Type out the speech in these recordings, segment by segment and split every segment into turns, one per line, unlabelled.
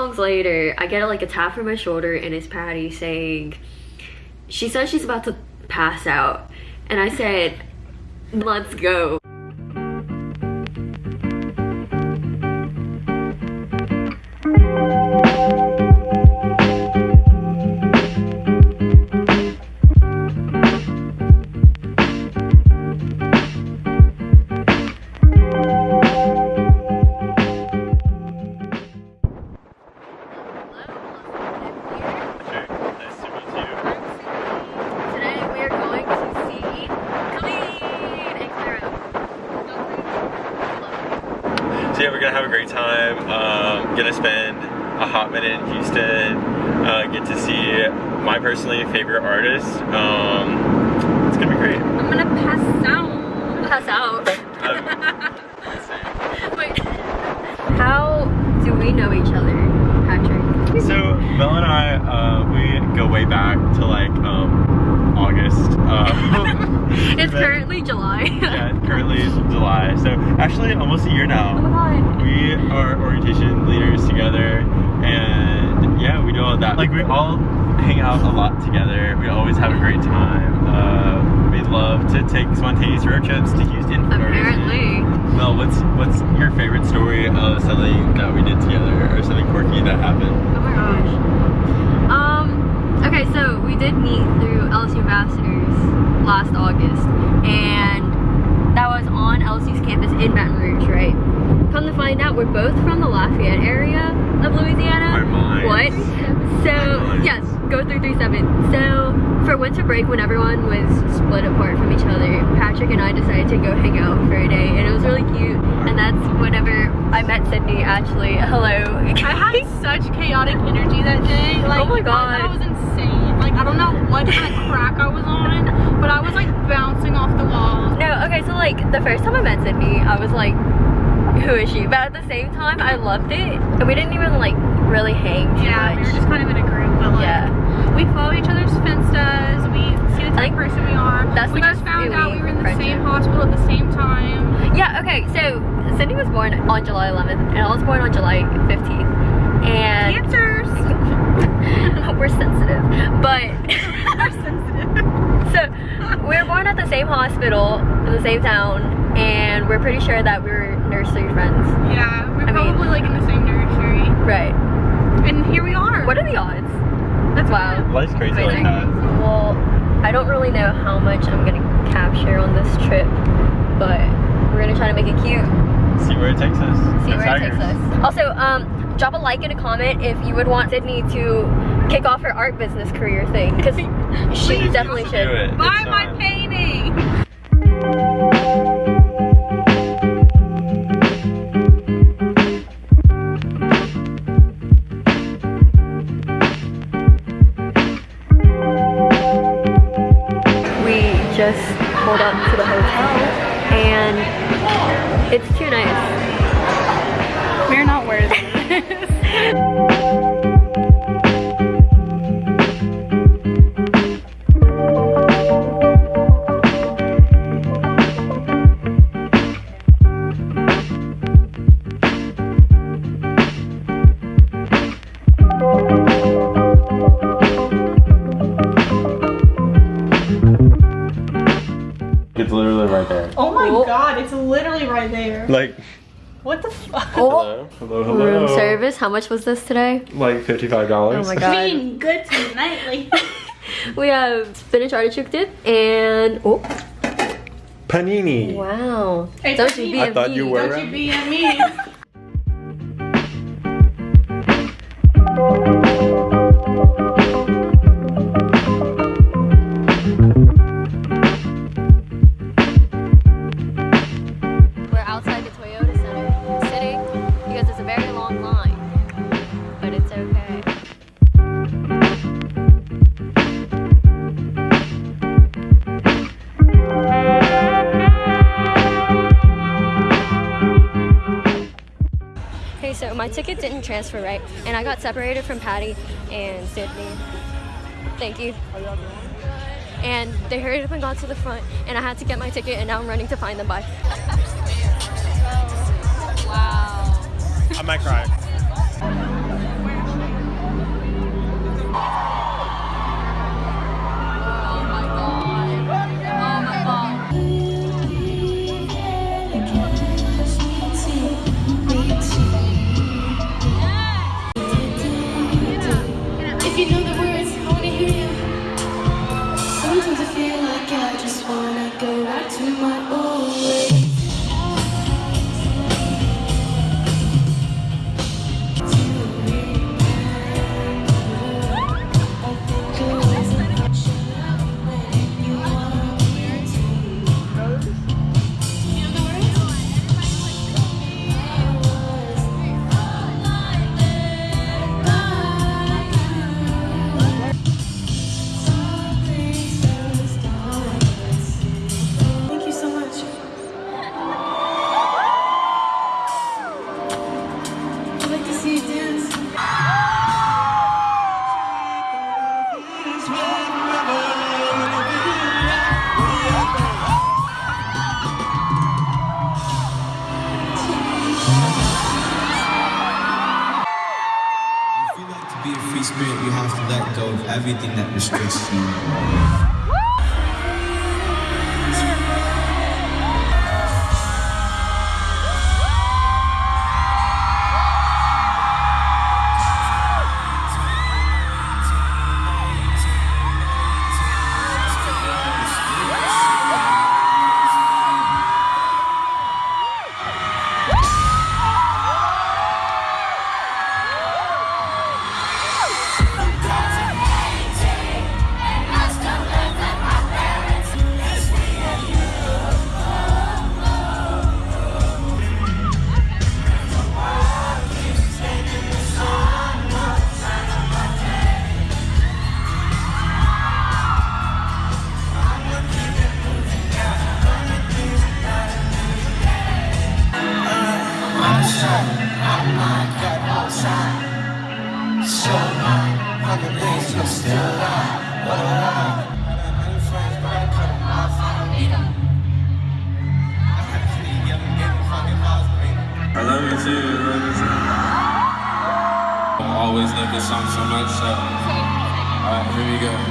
songs later, I get like a tap from my shoulder and it's Patty saying, she says she's about to pass out. And I said, let's go.
Pass out.
Um.
Wait. How do we know each other, Patrick?
So Mel and I, uh, we go way back to like um, August. Um,
It's
but-
currently July.
yeah, currently July. So actually almost a year now.
Oh.
We are orientation leaders together, and yeah, we do all that. Like we all hang out a lot together. We always have a great time. To take spontaneous road trips to Houston.
Apparently.
Mel, what's what's your favorite story of something that we did together, or something quirky that happened?
Oh my gosh. Um, okay, so we did meet through LSU Ambassadors last August, and that was on LSU's campus in Baton Rouge, right? Come to find out, we're both from the Lafayette area of Louisiana. What? So, yes, go through 37. So, for winter break, when everyone was split apart from each other, Patrick and I decided to go hang out for a day, and it was really cute. And that's whenever I met Sydney, actually. Hello.
I had such chaotic energy that day. Oh like,
Oh my God.
That was insane. Like, I don't know what kind of crack I was on, but I was like bouncing off the walls.
No, okay, so like the first time I met Sydney, I was like, who is she? But at the same time, I loved it. And we didn't even like really hang
Yeah, we
much.
were just kind of in a group, but like,
yeah.
we follow each other's Finstas. We see the type of person we are.
that's
we just found out we were in the
friendship.
same hospital at the same time.
Yeah, okay, so Cindy was born on July 11th, and I was born on July 15th. And
Cancers.
we're sensitive. But
We're sensitive.
so we were born at the same hospital in the same town, and we're pretty sure that we were nursery friends.
Yeah, we're
I mean-
probably like in the same nursery.
Right.
And here we are.
What are the odds?
That's
Wow.
Life's crazy like that.
Well, I don't really know how much I'm gonna capture on this trip, but we're gonna try to make it cute.
See where it takes us.
See
Go
where it takes us. Also, um, drop a like and a comment if you would want Sydney to kick off her art business career thing, because she
Please
definitely
do
should.
it.
Buy
It's
my
fun.
painting.
Like,
What the fuck?
Oh,
hello, hello, hello.
room service. How much was this today?
Like fifty-five dollars.
Oh my god.
Being good tonight, like.
We have spinach artichoke dip and oh
Panini.
wow.
Hey,
Don't you be
I
a
thought you were-
Don't you be at me.
Ticket didn't transfer right, and I got separated from Patty and Sydney. Thank you. And they hurried up and got to the front, and I had to get my ticket, and now I'm running to find them. Bye. Wow.
I might cry.
that
distresses me. year, niggas. I always love this song so much, so. Alright, here we go.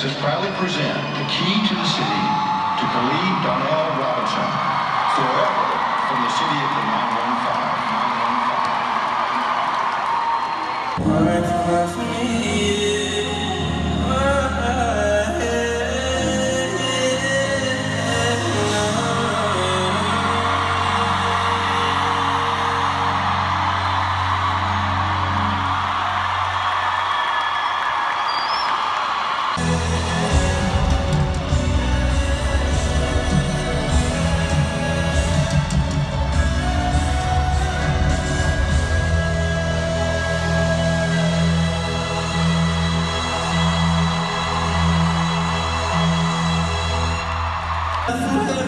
Texas proudly present the key to the city to Khalid Donnell Robinson, forever from the city of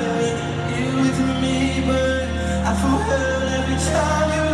you with me,
but I feel hurt every
time you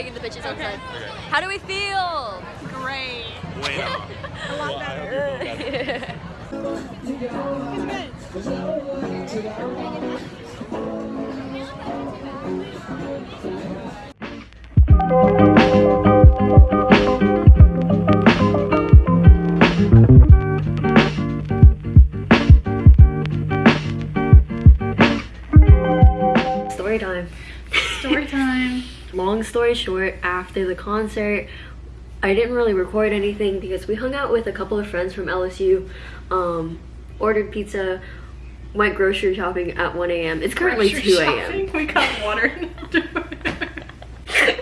taking the pictures outside. How do we feel?
Great.
Bueno.
A lot better.
Story
story
short, after the concert, I didn't really record anything because we hung out with a couple of friends from LSU, um, ordered pizza, went grocery shopping at 1 a.m. It's currently 2 a.m.
We got water in the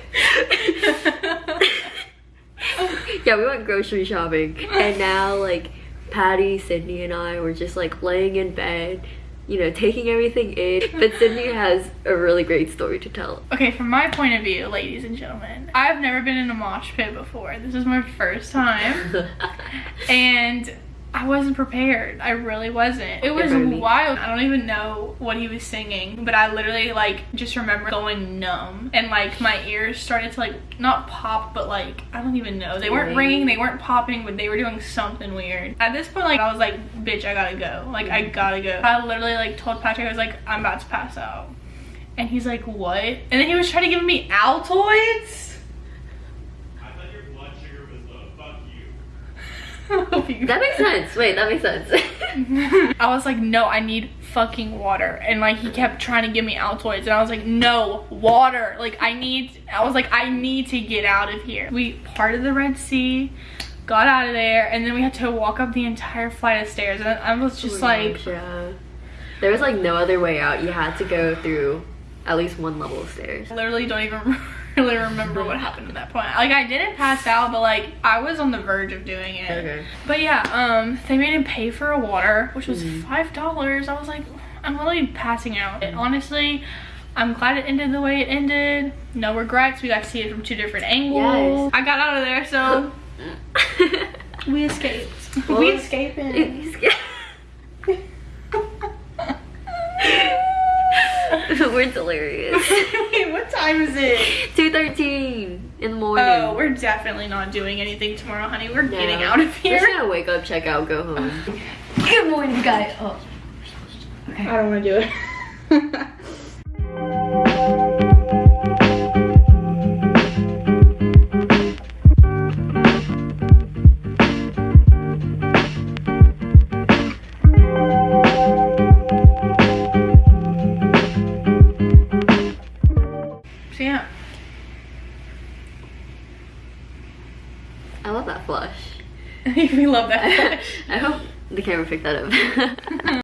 yeah, we went grocery shopping, and now like Patty, Sydney, and I were just like laying in bed, you know, taking everything in. But Sydney has a really great story to tell.
Okay, from my point of view, ladies and gentlemen, I've never been in a mosh pit before. This is my first time. and I wasn't prepared. I really wasn't. It was wild. I don't even know what he was singing, but I literally like just remember going numb and like my ears started to like not pop, but like I don't even know. They weren't ringing, they weren't popping, but they were doing something weird. At this point, like I was like, bitch, I gotta go. Like I mm. gotta go. I literally like told Patrick I was like, I'm about to pass out. And he's like, what? And then he was trying to give me Altoids.
I thought your blood sugar was low. Fuck you.
That makes sense. Wait, that makes sense.
I was like, no, I need fucking water. And like he kept trying to give me Altoids and I was like, no, water. Like I need, I was like, I need to get out of here. We parted the Red Sea, got out of there, and then we had to walk up the entire flight of stairs. And I was just like,
yeah. There was like no other way out. You had to go through at least one level of stairs.
I literally don't even really remember what happened at that point. Like I didn't pass out, but like I was on the verge of doing it.
Okay.
But yeah, um, they made him pay for a water, which was
Mm-hmm.
five dollars. I was like, I'm literally passing out. And honestly, I'm glad it ended the way it ended. No regrets. We got to see it from two different angles.
Yes.
I got out of there, so we escaped.
Well,
we escaping.
We're delirious.
Wait, what time is it?
2.13 in the morning.
Oh, we're definitely not doing anything tomorrow, honey. We're
No.
getting out of here.
We're just gonna wake up, check out, go home. Good morning, guys. Oh.
I don't want to do it.
Love that flush.